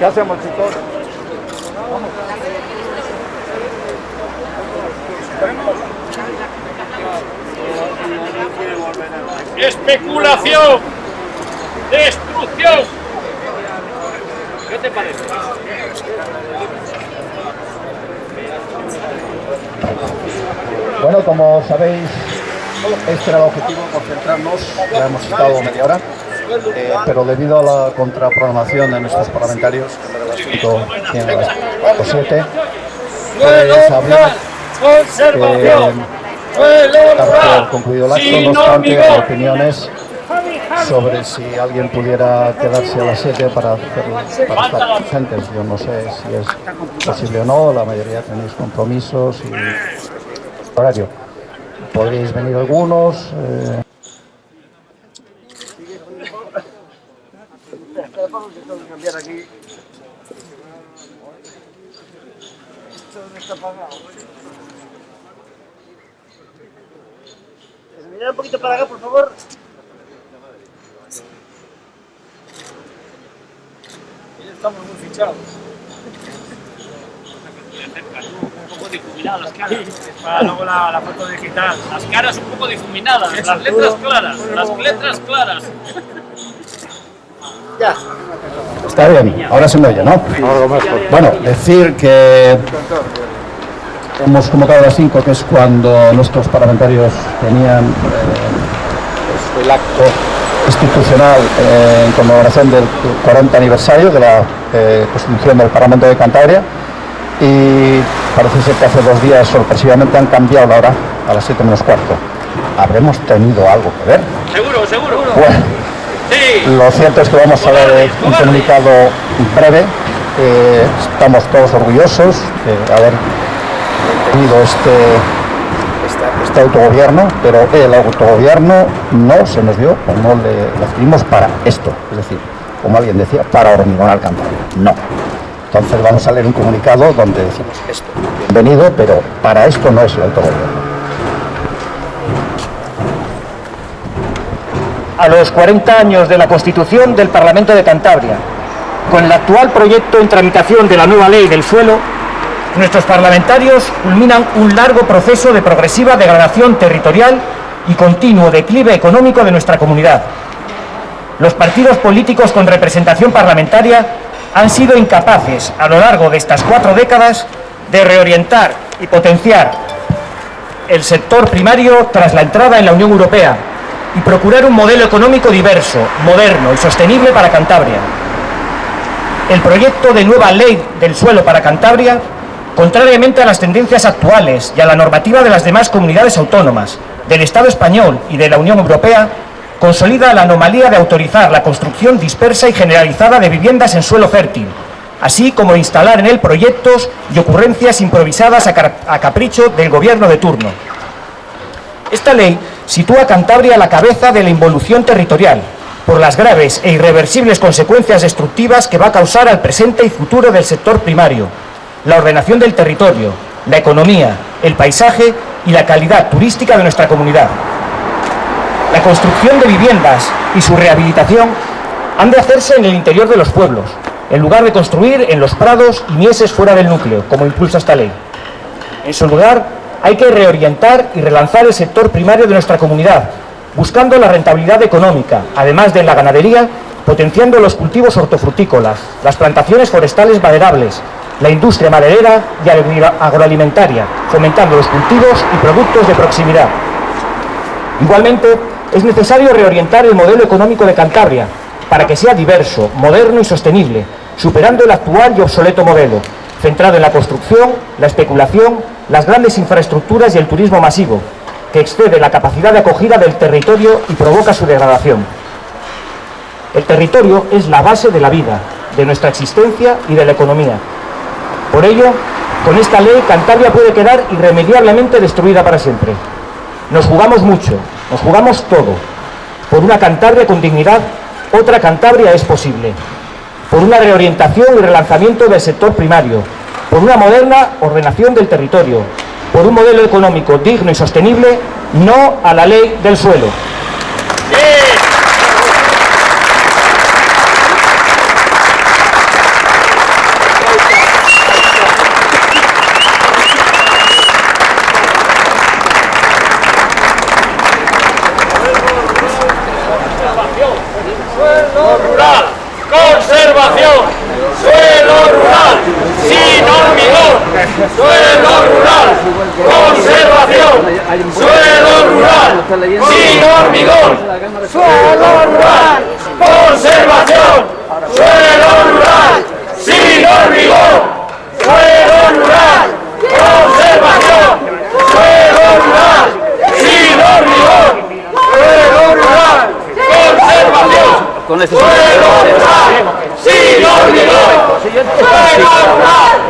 ¿Qué hacemos, chicos? especulación, destrucción. ¿Qué te parece? Bueno, como sabéis, este era el objetivo, concentrarnos, ya hemos estado media hora, eh, pero debido a la contraprogramación de nuestros parlamentarios, que me lo tiene a las 7, pues habría que concluido el acto, no obstante, opiniones sobre si alguien pudiera quedarse a las 7 para, hacer- para estar presentes. Yo no sé si es posible o no, la mayoría tenéis compromisos y horario. Podríais venir algunos. eh, Mira un poquito para acá, por favor. Estamos muy fichados. Un poco difuminadas las caras. Para luego la, la foto digital. Las caras un poco difuminadas, las letras claras, las letras claras. Ya. Está bien, ahora se me oye, ¿no? Bueno, decir que hemos convocado a las 5, que es cuando nuestros parlamentarios tenían eh, el acto institucional eh, en conmemoración del 40 aniversario de la eh, constitución del Parlamento de Cantabria y parece ser que hace dos días sorpresivamente han cambiado la hora a las 7 menos cuarto. ¿Habremos tenido algo que ver? Seguro, seguro. Bueno. Lo cierto es que vamos a ver un comunicado breve. Eh, estamos todos orgullosos de haber tenido este, este, este autogobierno, pero el autogobierno no se nos dio, o no le, adquirimos para esto. Es decir, como alguien decía, para hormigonar Cantabria. No. Entonces vamos a leer un comunicado donde decimos esto. Bienvenido, pero para esto no es el autogobierno. A los 40 años de la Constitución del Parlamento de Cantabria, con el actual proyecto en tramitación de la nueva ley del suelo, nuestros parlamentarios culminan un largo proceso de progresiva degradación territorial y continuo declive económico de nuestra comunidad. Los partidos políticos con representación parlamentaria han sido incapaces, a lo largo de estas cuatro décadas, de reorientar y potenciar el sector primario tras la entrada en la Unión Europea y procurar un modelo económico diverso, moderno y sostenible para Cantabria. El proyecto de nueva ley del suelo para Cantabria, contrariamente a las tendencias actuales y a la normativa de las demás comunidades autónomas, del Estado español y de la Unión Europea, consolida la anomalía de autorizar la construcción dispersa y generalizada de viviendas en suelo fértil, así como instalar en él proyectos y ocurrencias improvisadas a capricho del gobierno de turno. Esta ley sitúa Cantabria a la cabeza de la involución territorial, por las graves e irreversibles consecuencias destructivas que va a causar al presente y futuro del sector primario, la ordenación del territorio, la economía, el paisaje y la calidad turística de nuestra comunidad. La construcción de viviendas y su rehabilitación han de hacerse en el interior de los pueblos, en lugar de construir en los prados y mieses fuera del núcleo, como impulsa esta ley. En su lugar, hay que reorientar y relanzar el sector primario de nuestra comunidad, buscando la rentabilidad económica, además de la ganadería, potenciando los cultivos hortofrutícolas, las plantaciones forestales maderables, la industria maderera y agroalimentaria, fomentando los cultivos y productos de proximidad. Igualmente, es necesario reorientar el modelo económico de Cantabria para que sea diverso, moderno y sostenible, superando el actual y obsoleto modelo, centrado en la construcción, la especulación, las grandes infraestructuras y el turismo masivo, que excede la capacidad de acogida del territorio y provoca su degradación. El territorio es la base de la vida, de nuestra existencia y de la economía. Por ello, con esta ley Cantabria puede quedar irremediablemente destruida para siempre. Nos jugamos mucho, nos jugamos todo. Por una Cantabria con dignidad, otra Cantabria es posible. Por una reorientación y relanzamiento del sector primario. Por una moderna ordenación del territorio, por un modelo económico digno y sostenible, no a la ley del suelo. Suelo rural, sin hormigón, suelo rural, conservación, suelo rural, sin hormigón, suelo rural, conservación, suelo rural, sin hormigón, suelo rural, conservación, suelo rural, sin hormigón, suelo rural, conservación, suelo rural, ¡Miró, miró! ¡Fenomenal!